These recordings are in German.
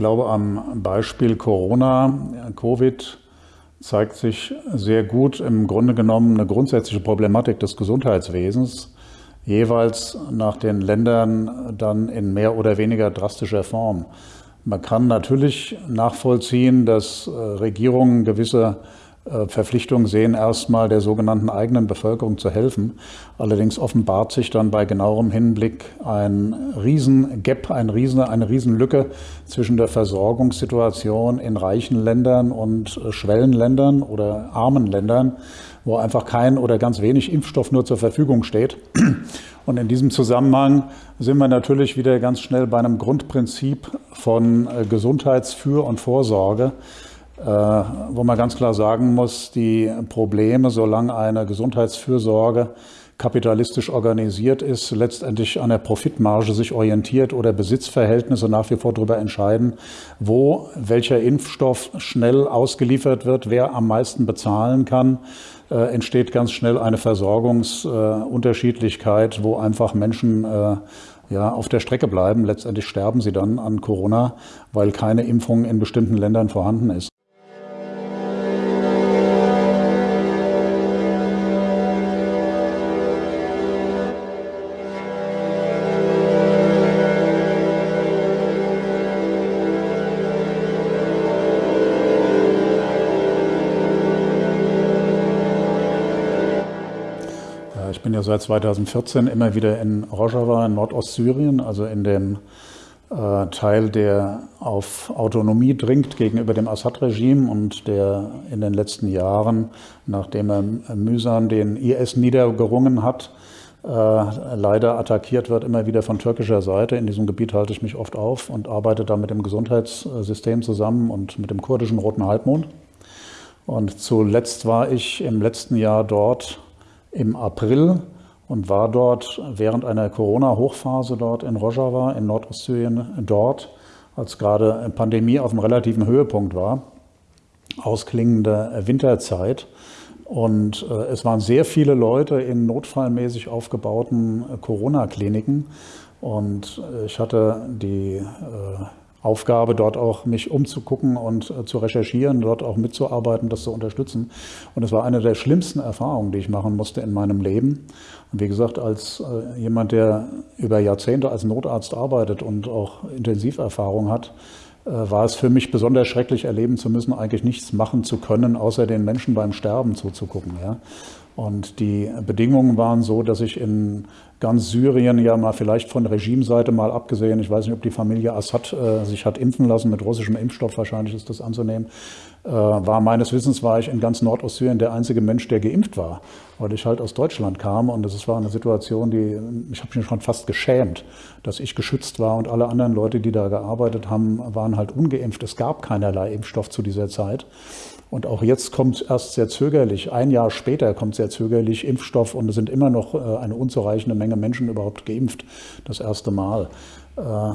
Ich glaube, am Beispiel Corona, Covid, zeigt sich sehr gut im Grunde genommen eine grundsätzliche Problematik des Gesundheitswesens, jeweils nach den Ländern dann in mehr oder weniger drastischer Form. Man kann natürlich nachvollziehen, dass äh, Regierungen gewisse Verpflichtung sehen, erstmal der sogenannten eigenen Bevölkerung zu helfen. Allerdings offenbart sich dann bei genauerem Hinblick ein Riesengap, ein Riesen, eine Riesenlücke zwischen der Versorgungssituation in reichen Ländern und äh, Schwellenländern oder armen Ländern, wo einfach kein oder ganz wenig Impfstoff nur zur Verfügung steht. Und in diesem Zusammenhang sind wir natürlich wieder ganz schnell bei einem Grundprinzip von äh, Gesundheitsfür- und Vorsorge. Äh, wo man ganz klar sagen muss, die Probleme, solange eine Gesundheitsfürsorge kapitalistisch organisiert ist, letztendlich an der Profitmarge sich orientiert oder Besitzverhältnisse nach wie vor darüber entscheiden, wo welcher Impfstoff schnell ausgeliefert wird, wer am meisten bezahlen kann, äh, entsteht ganz schnell eine Versorgungsunterschiedlichkeit, äh, wo einfach Menschen äh, ja, auf der Strecke bleiben. Letztendlich sterben sie dann an Corona, weil keine Impfung in bestimmten Ländern vorhanden ist. Ich bin ja seit 2014 immer wieder in Rojava in Nordostsyrien, also in dem äh, Teil, der auf Autonomie dringt gegenüber dem Assad-Regime und der in den letzten Jahren, nachdem er mühsam den IS niedergerungen hat, äh, leider attackiert wird, immer wieder von türkischer Seite. In diesem Gebiet halte ich mich oft auf und arbeite da mit dem Gesundheitssystem zusammen und mit dem kurdischen Roten Halbmond. Und zuletzt war ich im letzten Jahr dort im April und war dort während einer Corona-Hochphase dort in Rojava in Nordostsyrien dort, als gerade Pandemie auf einem relativen Höhepunkt war, ausklingende Winterzeit. Und äh, es waren sehr viele Leute in notfallmäßig aufgebauten äh, Corona-Kliniken. Und äh, ich hatte die Aufgabe, dort auch mich umzugucken und äh, zu recherchieren, dort auch mitzuarbeiten, das zu unterstützen. Und es war eine der schlimmsten Erfahrungen, die ich machen musste in meinem Leben. Und wie gesagt, als äh, jemand, der über Jahrzehnte als Notarzt arbeitet und auch Intensiverfahrung hat, äh, war es für mich besonders schrecklich erleben zu müssen, eigentlich nichts machen zu können, außer den Menschen beim Sterben zuzugucken. Ja. Und die Bedingungen waren so, dass ich in ganz Syrien ja mal vielleicht von Regimeseite mal abgesehen, ich weiß nicht, ob die Familie Assad äh, sich hat impfen lassen mit russischem Impfstoff, wahrscheinlich ist das anzunehmen, äh, war meines Wissens war ich in ganz Nordostsyrien der einzige Mensch, der geimpft war, weil ich halt aus Deutschland kam und das war eine Situation, die ich habe mich schon fast geschämt, dass ich geschützt war und alle anderen Leute, die da gearbeitet haben, waren halt ungeimpft. Es gab keinerlei Impfstoff zu dieser Zeit. Und auch jetzt kommt erst sehr zögerlich, ein Jahr später kommt sehr zögerlich Impfstoff und es sind immer noch äh, eine unzureichende Menge Menschen überhaupt geimpft, das erste Mal. Äh,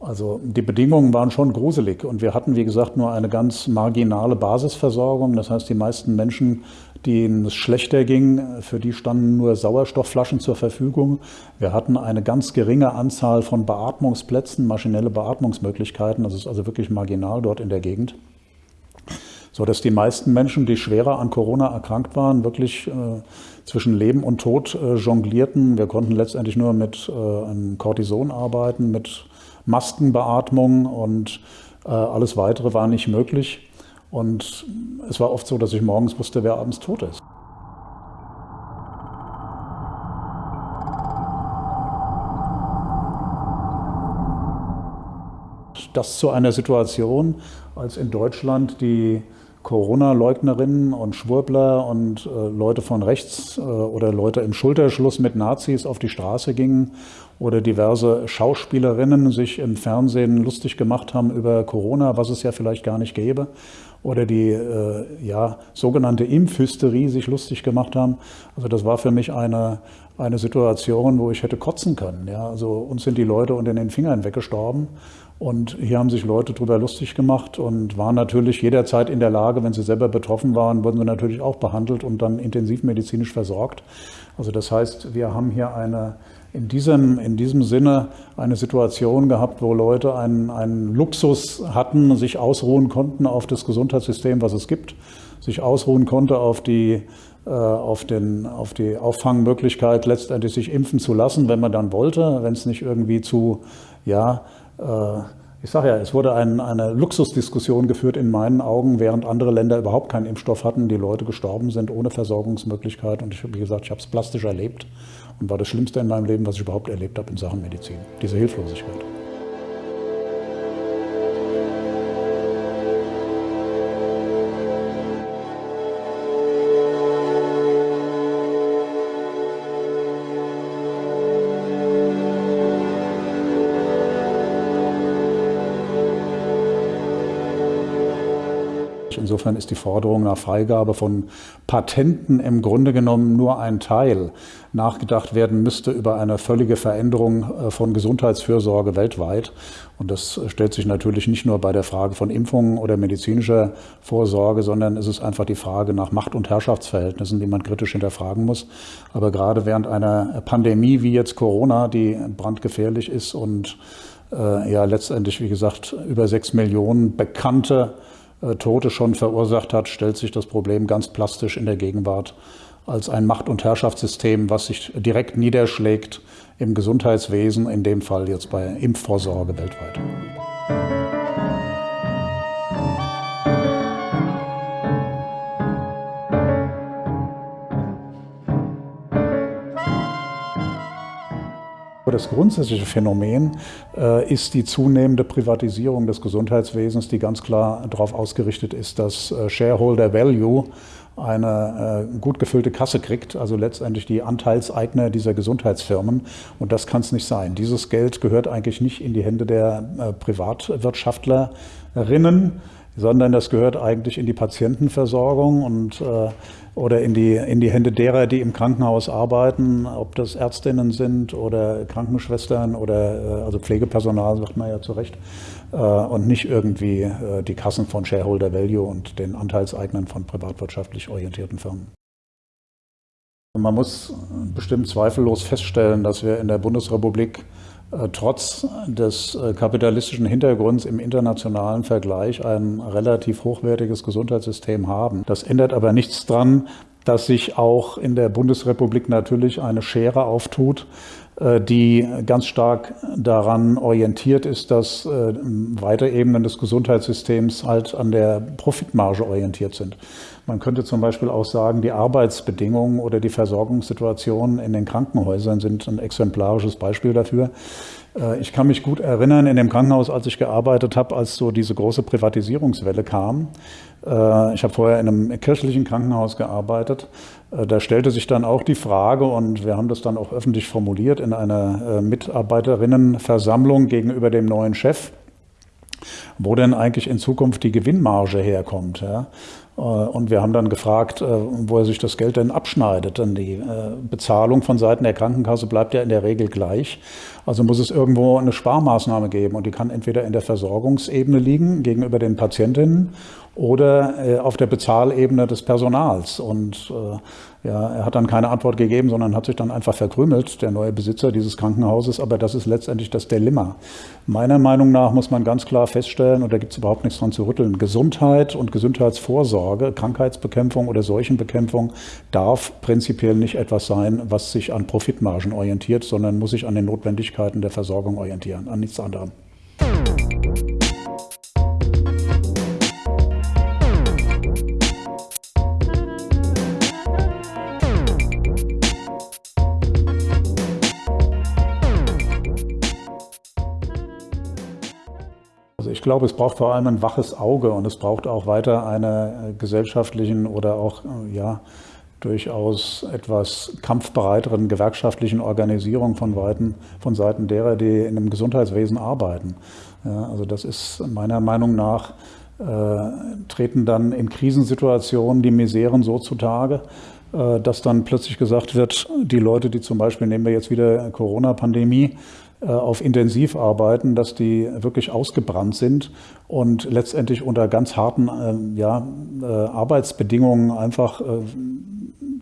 also die Bedingungen waren schon gruselig und wir hatten, wie gesagt, nur eine ganz marginale Basisversorgung. Das heißt, die meisten Menschen, denen es schlechter ging, für die standen nur Sauerstoffflaschen zur Verfügung. Wir hatten eine ganz geringe Anzahl von Beatmungsplätzen, maschinelle Beatmungsmöglichkeiten. Das ist also wirklich marginal dort in der Gegend so dass die meisten Menschen, die schwerer an Corona erkrankt waren, wirklich äh, zwischen Leben und Tod äh, jonglierten. Wir konnten letztendlich nur mit äh, Cortison arbeiten, mit Maskenbeatmung und äh, alles weitere war nicht möglich. Und es war oft so, dass ich morgens wusste, wer abends tot ist. Das zu einer Situation, als in Deutschland die Corona-Leugnerinnen und Schwurbler und äh, Leute von rechts äh, oder Leute im Schulterschluss mit Nazis auf die Straße gingen oder diverse Schauspielerinnen sich im Fernsehen lustig gemacht haben über Corona, was es ja vielleicht gar nicht gäbe, oder die äh, ja, sogenannte Impfhysterie sich lustig gemacht haben. Also das war für mich eine, eine Situation, wo ich hätte kotzen können. Ja? Also uns sind die Leute unter den Fingern weggestorben und hier haben sich Leute darüber lustig gemacht und waren natürlich jederzeit in der Lage, wenn sie selber betroffen waren, wurden sie natürlich auch behandelt und dann intensivmedizinisch versorgt. Also das heißt, wir haben hier eine in diesem, in diesem Sinne eine Situation gehabt, wo Leute einen, einen Luxus hatten, sich ausruhen konnten auf das Gesundheitssystem, was es gibt, sich ausruhen konnte auf die, äh, auf, den, auf die Auffangmöglichkeit, letztendlich sich impfen zu lassen, wenn man dann wollte, wenn es nicht irgendwie zu, ja, äh, ich sage ja, es wurde ein, eine Luxusdiskussion geführt in meinen Augen, während andere Länder überhaupt keinen Impfstoff hatten, die Leute gestorben sind ohne Versorgungsmöglichkeit. Und ich habe, gesagt, ich habe es plastisch erlebt und war das Schlimmste in meinem Leben, was ich überhaupt erlebt habe in Sachen Medizin. Diese Hilflosigkeit. Insofern ist die Forderung nach Freigabe von Patenten im Grunde genommen nur ein Teil. Nachgedacht werden müsste über eine völlige Veränderung äh, von Gesundheitsfürsorge weltweit. Und das stellt sich natürlich nicht nur bei der Frage von Impfungen oder medizinischer Vorsorge, sondern es ist einfach die Frage nach Macht- und Herrschaftsverhältnissen, die man kritisch hinterfragen muss. Aber gerade während einer Pandemie wie jetzt Corona, die brandgefährlich ist und äh, ja letztendlich, wie gesagt, über sechs Millionen bekannte Tote schon verursacht hat, stellt sich das Problem ganz plastisch in der Gegenwart als ein Macht- und Herrschaftssystem, was sich direkt niederschlägt im Gesundheitswesen, in dem Fall jetzt bei Impfvorsorge weltweit. Das grundsätzliche Phänomen äh, ist die zunehmende Privatisierung des Gesundheitswesens, die ganz klar darauf ausgerichtet ist, dass äh, Shareholder Value eine äh, gut gefüllte Kasse kriegt, also letztendlich die Anteilseigner dieser Gesundheitsfirmen. Und das kann es nicht sein. Dieses Geld gehört eigentlich nicht in die Hände der äh, Privatwirtschaftlerinnen, sondern das gehört eigentlich in die Patientenversorgung und äh, oder in die, in die Hände derer, die im Krankenhaus arbeiten, ob das Ärztinnen sind oder Krankenschwestern oder äh, also Pflegepersonal, sagt man ja zu Recht, äh, und nicht irgendwie äh, die Kassen von Shareholder Value und den Anteilseignern von privatwirtschaftlich orientierten Firmen. Man muss bestimmt zweifellos feststellen, dass wir in der Bundesrepublik trotz des äh, kapitalistischen Hintergrunds im internationalen Vergleich ein relativ hochwertiges Gesundheitssystem haben. Das ändert aber nichts daran, dass sich auch in der Bundesrepublik natürlich eine Schere auftut, äh, die ganz stark daran orientiert ist, dass weitere Ebenen des Gesundheitssystems halt an der Profitmarge orientiert sind. Man könnte zum Beispiel auch sagen, die Arbeitsbedingungen oder die Versorgungssituationen in den Krankenhäusern sind ein exemplarisches Beispiel dafür. Äh, ich kann mich gut erinnern in dem Krankenhaus, als ich gearbeitet habe, als so diese große Privatisierungswelle kam. Äh, ich habe vorher in einem kirchlichen Krankenhaus gearbeitet. Äh, da stellte sich dann auch die Frage, und wir haben das dann auch öffentlich formuliert in einer Mitarbeiterinnenversammlung gegenüber dem neuen Chef, wo denn eigentlich in Zukunft die Gewinnmarge herkommt. Äh, und wir haben dann gefragt, äh, wo er sich das Geld denn abschneidet. Denn die äh, Bezahlung von Seiten der Krankenkasse bleibt ja in der Regel gleich. Also muss es irgendwo eine Sparmaßnahme geben. Und die kann entweder in der Versorgungsebene liegen gegenüber den Patientinnen oder auf der Bezahlebene des Personals. Und ja, er hat dann keine Antwort gegeben, sondern hat sich dann einfach verkrümelt, der neue Besitzer dieses Krankenhauses. Aber das ist letztendlich das Dilemma. Meiner Meinung nach muss man ganz klar feststellen, und da gibt es überhaupt nichts dran zu rütteln, Gesundheit und Gesundheitsvorsorge, Krankheitsbekämpfung oder Seuchenbekämpfung darf prinzipiell nicht etwas sein, was sich an Profitmargen orientiert, sondern muss sich an den Notwendigkeiten der Versorgung orientieren, an nichts anderem. Ich glaube, es braucht vor allem ein waches Auge und es braucht auch weiter eine gesellschaftlichen oder auch ja, durchaus etwas kampfbereiteren gewerkschaftlichen Organisierung von, Weiten, von Seiten derer, die in dem Gesundheitswesen arbeiten. Ja, also das ist meiner Meinung nach, äh, treten dann in Krisensituationen die Miseren so zutage, äh, dass dann plötzlich gesagt wird, die Leute, die zum Beispiel, nehmen wir jetzt wieder Corona-Pandemie, äh, auf Intensiv arbeiten, dass die wirklich ausgebrannt sind und letztendlich unter ganz harten äh, ja, äh, Arbeitsbedingungen einfach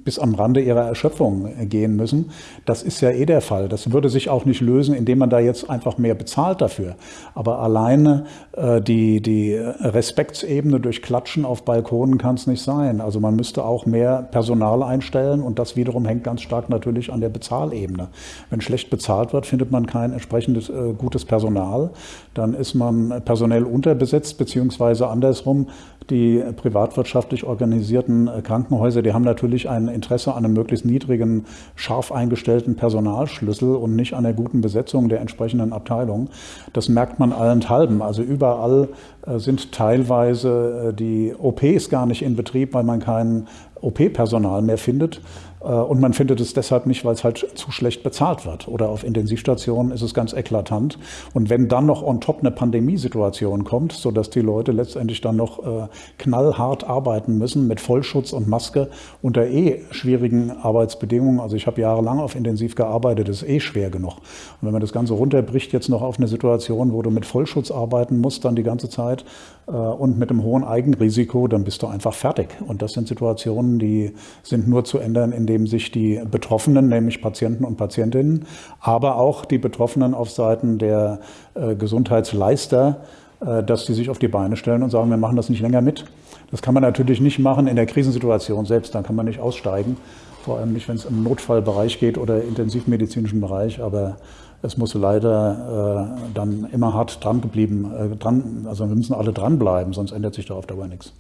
bis am Rande ihrer Erschöpfung gehen müssen. Das ist ja eh der Fall. Das würde sich auch nicht lösen, indem man da jetzt einfach mehr bezahlt dafür. Aber alleine äh, die, die Respektsebene durch Klatschen auf Balkonen kann es nicht sein. Also man müsste auch mehr Personal einstellen und das wiederum hängt ganz stark natürlich an der Bezahlebene. Wenn schlecht bezahlt wird, findet man kein entsprechendes äh, gutes Personal. Dann ist man personell unterbesetzt, beziehungsweise andersrum, die privatwirtschaftlich organisierten äh, Krankenhäuser, die haben natürlich ein Interesse an einem möglichst niedrigen, scharf eingestellten Personalschlüssel und nicht an der guten Besetzung der entsprechenden Abteilung. Das merkt man allenthalben. Also überall äh, sind teilweise die OPs gar nicht in Betrieb, weil man kein OP-Personal mehr findet. Äh, und man findet es deshalb nicht, weil es halt zu schlecht bezahlt wird. Oder auf Intensivstationen ist es ganz eklatant. Und wenn dann noch on top eine Pandemiesituation kommt, sodass die Leute letztendlich dann noch äh, knallhart arbeiten müssen mit Vollschutz und Maske unter eh schwierigen Arbeitsbedingungen. Also ich habe jahrelang auf Intensiv gearbeitet, das ist eh schwer genug. Und wenn man das Ganze runterbricht jetzt noch auf eine Situation, wo du mit Vollschutz arbeiten musst, dann die ganze Zeit äh, und mit einem hohen Eigenrisiko, dann bist du einfach fertig. Und das sind Situationen, die sind nur zu ändern, indem sich die Betroffenen, nämlich Patienten und Patientinnen, aber auch die Betroffenen auf Seiten der äh, Gesundheitsleister, äh, dass sie sich auf die Beine stellen und sagen, wir machen das nicht länger mit. Das kann man natürlich nicht machen in der Krisensituation selbst, dann kann man nicht aussteigen, vor allem nicht, wenn es im Notfallbereich geht oder intensivmedizinischen Bereich, aber es muss leider äh, dann immer hart dran geblieben, äh, dran, also wir müssen alle dranbleiben, sonst ändert sich da auf Dauer nichts.